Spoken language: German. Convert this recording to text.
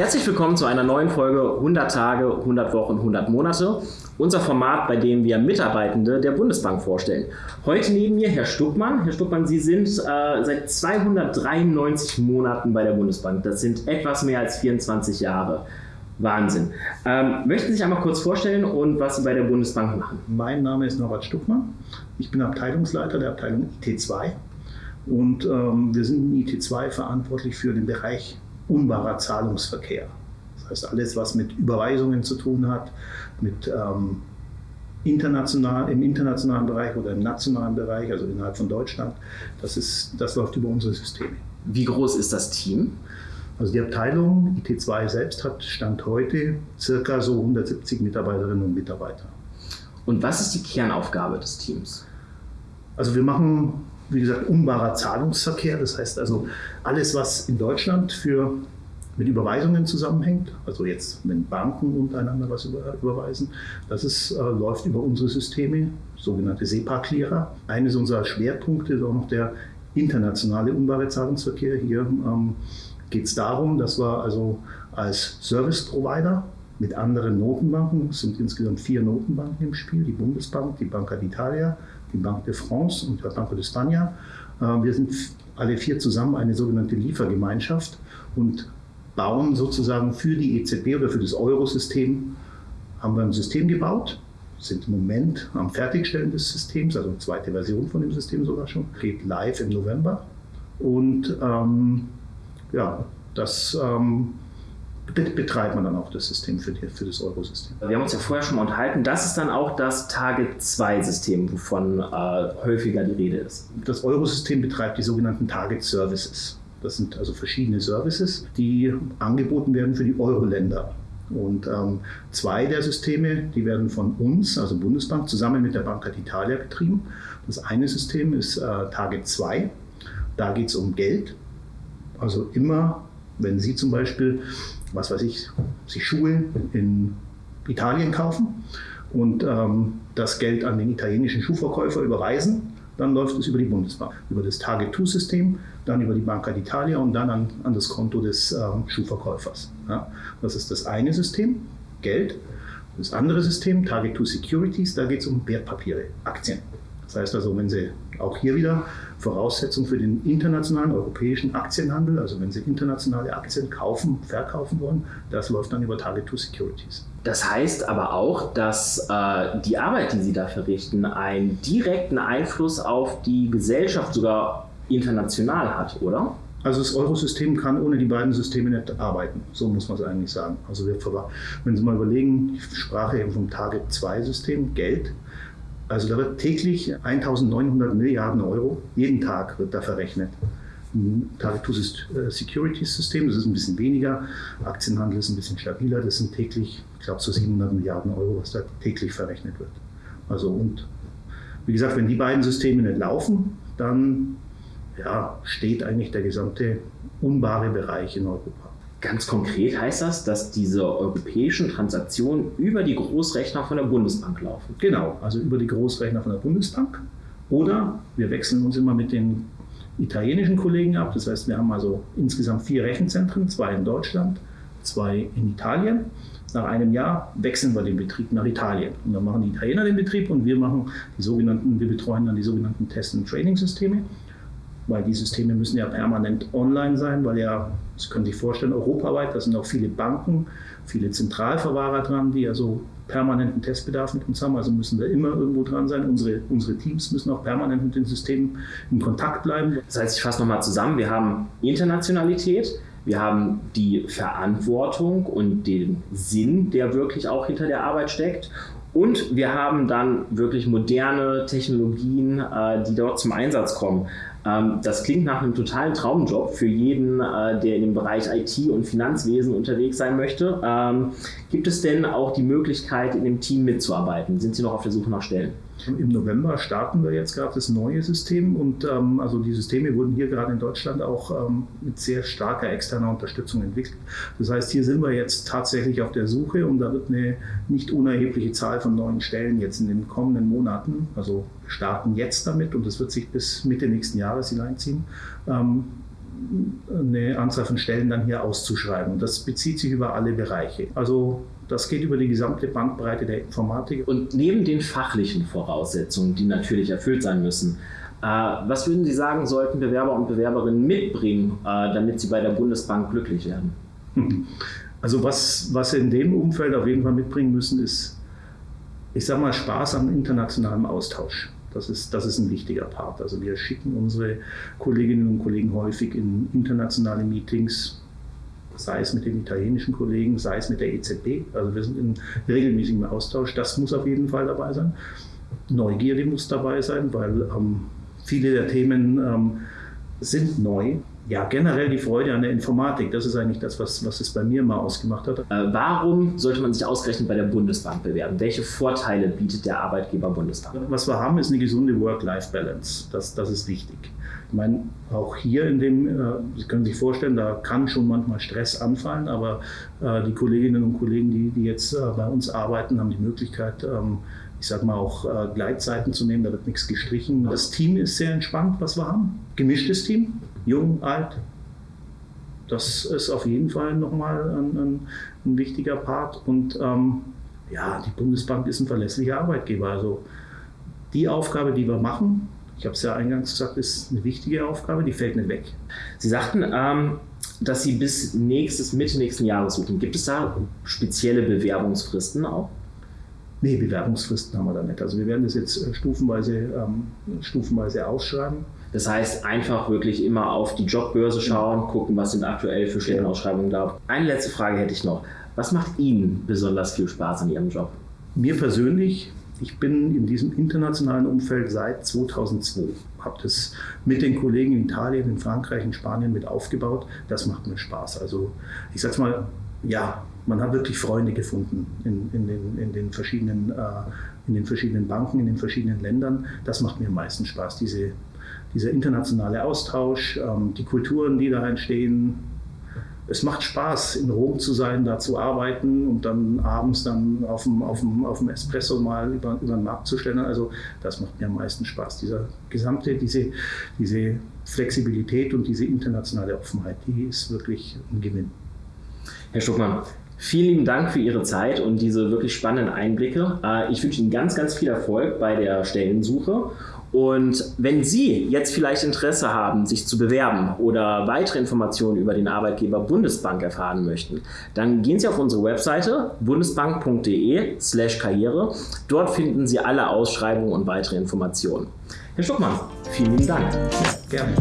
Herzlich willkommen zu einer neuen Folge 100 Tage, 100 Wochen, 100 Monate. Unser Format, bei dem wir Mitarbeitende der Bundesbank vorstellen. Heute neben mir Herr Stuckmann. Herr Stuckmann, Sie sind äh, seit 293 Monaten bei der Bundesbank. Das sind etwas mehr als 24 Jahre. Wahnsinn. Ähm, möchten Sie sich einmal kurz vorstellen und was Sie bei der Bundesbank machen? Mein Name ist Norbert Stuckmann. Ich bin Abteilungsleiter der Abteilung IT2 und ähm, wir sind in IT2 verantwortlich für den Bereich unbarer Zahlungsverkehr. Das heißt, alles, was mit Überweisungen zu tun hat, mit ähm, international, im internationalen Bereich oder im nationalen Bereich, also innerhalb von Deutschland, das, ist, das läuft über unsere Systeme. Wie groß ist das Team? Also die Abteilung IT2 selbst hat Stand heute circa so 170 Mitarbeiterinnen und Mitarbeiter. Und was ist die Kernaufgabe des Teams? Also wir machen wie gesagt, unbarer Zahlungsverkehr. Das heißt also alles, was in Deutschland für, mit Überweisungen zusammenhängt, also jetzt, wenn Banken untereinander was über, überweisen, das ist, äh, läuft über unsere Systeme, sogenannte SEPA-Clearer. Eines unserer Schwerpunkte ist auch noch der internationale unbare Zahlungsverkehr. Hier ähm, geht es darum, dass wir also als Service-Provider mit anderen Notenbanken, es sind insgesamt vier Notenbanken im Spiel, die Bundesbank, die Banca d'Italia, die Banque de France und der Banco de España. Äh, wir sind alle vier zusammen eine sogenannte Liefergemeinschaft und bauen sozusagen für die EZB oder für das Eurosystem, haben wir ein System gebaut, sind im Moment am Fertigstellen des Systems, also zweite Version von dem System sogar schon, geht live im November. Und ähm, ja, das ähm, betreibt man dann auch das System für, die, für das Eurosystem. Wir haben uns ja vorher schon mal unterhalten. Das ist dann auch das Target-2-System, wovon äh, häufiger die Rede ist. Das Eurosystem betreibt die sogenannten Target Services. Das sind also verschiedene Services, die angeboten werden für die Euro-Länder. Und ähm, zwei der Systeme, die werden von uns, also Bundesbank, zusammen mit der Banca d'Italia betrieben. Das eine System ist äh, Target 2. Da geht es um Geld. Also immer, wenn Sie zum Beispiel was weiß ich, sich Schuhe in Italien kaufen und ähm, das Geld an den italienischen Schuhverkäufer überweisen, dann läuft es über die Bundesbank, über das Target-2-System, dann über die Banca d'Italia und dann an, an das Konto des ähm, Schuhverkäufers. Ja, das ist das eine System, Geld. Das andere System, Target-2 Securities, da geht es um Wertpapiere, Aktien. Das heißt also, wenn Sie auch hier wieder Voraussetzung für den internationalen europäischen Aktienhandel, also wenn Sie internationale Aktien kaufen, verkaufen wollen, das läuft dann über Target 2 Securities. Das heißt aber auch, dass äh, die Arbeit, die Sie da verrichten, einen direkten Einfluss auf die Gesellschaft sogar international hat, oder? Also das Eurosystem kann ohne die beiden Systeme nicht arbeiten. So muss man es eigentlich sagen. Also wir, wenn Sie mal überlegen, ich sprach eben vom Target 2 System, Geld. Also da wird täglich 1900 Milliarden Euro, jeden Tag wird da verrechnet. Targetus ist äh, Securities System, das ist ein bisschen weniger. Aktienhandel ist ein bisschen stabiler. Das sind täglich, ich glaube, so 700 Milliarden Euro, was da täglich verrechnet wird. Also und wie gesagt, wenn die beiden Systeme nicht laufen, dann ja, steht eigentlich der gesamte unbare Bereich in Europa. Ganz konkret heißt das, dass diese europäischen Transaktionen über die Großrechner von der Bundesbank laufen. Genau, also über die Großrechner von der Bundesbank. Oder wir wechseln uns immer mit den italienischen Kollegen ab. Das heißt, wir haben also insgesamt vier Rechenzentren, zwei in Deutschland, zwei in Italien. Nach einem Jahr wechseln wir den Betrieb nach Italien. Und dann machen die Italiener den Betrieb und wir machen die sogenannten, wir betreuen dann die sogenannten Test- und Training-Systeme weil die Systeme müssen ja permanent online sein, weil ja, Sie können sich vorstellen, europaweit, da sind auch viele Banken, viele Zentralverwahrer dran, die also permanenten Testbedarf mit uns haben, also müssen wir immer irgendwo dran sein. Unsere, unsere Teams müssen auch permanent mit den Systemen in Kontakt bleiben. Das heißt, ich fasse nochmal zusammen, wir haben Internationalität, wir haben die Verantwortung und den Sinn, der wirklich auch hinter der Arbeit steckt. Und wir haben dann wirklich moderne Technologien, äh, die dort zum Einsatz kommen. Ähm, das klingt nach einem totalen Traumjob für jeden, äh, der in dem Bereich IT und Finanzwesen unterwegs sein möchte. Ähm, gibt es denn auch die Möglichkeit, in dem Team mitzuarbeiten? Sind Sie noch auf der Suche nach Stellen? Im November starten wir jetzt gerade das neue System und ähm, also die Systeme wurden hier gerade in Deutschland auch ähm, mit sehr starker externer Unterstützung entwickelt. Das heißt, hier sind wir jetzt tatsächlich auf der Suche und da wird eine nicht unerhebliche Zahl von neuen Stellen jetzt in den kommenden Monaten, also starten jetzt damit und das wird sich bis Mitte nächsten Jahres hineinziehen, ähm, eine Anzahl von Stellen dann hier auszuschreiben. Das bezieht sich über alle Bereiche. Also das geht über die gesamte Bandbreite der Informatik. Und neben den fachlichen Voraussetzungen, die natürlich erfüllt sein müssen, äh, was würden Sie sagen, sollten Bewerber und Bewerberinnen mitbringen, äh, damit sie bei der Bundesbank glücklich werden? Also was, was sie in dem Umfeld auf jeden Fall mitbringen müssen, ist, ich sage mal, Spaß am internationalen Austausch. Das ist, das ist ein wichtiger Part. Also wir schicken unsere Kolleginnen und Kollegen häufig in internationale Meetings, sei es mit den italienischen Kollegen, sei es mit der EZB. Also wir sind in regelmäßigem Austausch. Das muss auf jeden Fall dabei sein. Neugierde muss dabei sein, weil ähm, viele der Themen ähm, sind neu ja, generell die Freude an der Informatik. Das ist eigentlich das, was, was es bei mir mal ausgemacht hat. Äh, warum sollte man sich ausgerechnet bei der Bundesbank bewerben? Welche Vorteile bietet der Arbeitgeber Bundesbank? Was wir haben, ist eine gesunde Work-Life-Balance. Das, das ist wichtig. Ich meine, auch hier in dem, äh, Sie können sich vorstellen, da kann schon manchmal Stress anfallen, aber äh, die Kolleginnen und Kollegen, die, die jetzt bei uns arbeiten, haben die Möglichkeit, ähm, ich sage mal auch äh, Gleitzeiten zu nehmen, da wird nichts gestrichen. Das Team ist sehr entspannt, was wir haben. Gemischtes Team jung, alt. Das ist auf jeden Fall nochmal ein, ein, ein wichtiger Part. Und ähm, ja, die Bundesbank ist ein verlässlicher Arbeitgeber. Also die Aufgabe, die wir machen, ich habe es ja eingangs gesagt, ist eine wichtige Aufgabe, die fällt nicht weg. Sie sagten, ähm, dass Sie bis nächstes, Mitte nächsten Jahres suchen. Gibt es da spezielle Bewerbungsfristen auch? Nee, Bewerbungsfristen haben wir da nicht. Also wir werden das jetzt äh, stufenweise, ähm, stufenweise ausschreiben. Das heißt, einfach wirklich immer auf die Jobbörse schauen, gucken, was sind aktuell für Stellenausschreibungen da. Eine letzte Frage hätte ich noch. Was macht Ihnen besonders viel Spaß an Ihrem Job? Mir persönlich, ich bin in diesem internationalen Umfeld seit 2002. Habe das mit den Kollegen in Italien, in Frankreich, in Spanien mit aufgebaut. Das macht mir Spaß. Also ich sag's mal, ja, man hat wirklich Freunde gefunden in, in, den, in, den, verschiedenen, äh, in den verschiedenen Banken, in den verschiedenen Ländern. Das macht mir am meisten Spaß, diese, dieser internationale Austausch, ähm, die Kulturen, die da entstehen. Es macht Spaß, in Rom zu sein, da zu arbeiten und dann abends dann auf dem, auf dem, auf dem Espresso mal über, über den Markt zu stellen. Also das macht mir am meisten Spaß. Dieser gesamte, diese, diese Flexibilität und diese internationale Offenheit, die ist wirklich ein Gewinn. Herr Stuckmann, Vielen lieben Dank für Ihre Zeit und diese wirklich spannenden Einblicke. Äh, ich wünsche Ihnen ganz, ganz viel Erfolg bei der Stellensuche. Und wenn Sie jetzt vielleicht Interesse haben, sich zu bewerben oder weitere Informationen über den Arbeitgeber Bundesbank erfahren möchten, dann gehen Sie auf unsere Webseite bundesbank.de/karriere. Dort finden Sie alle Ausschreibungen und weitere Informationen. Herr Stuckmann, vielen lieben Dank. Ja, gerne.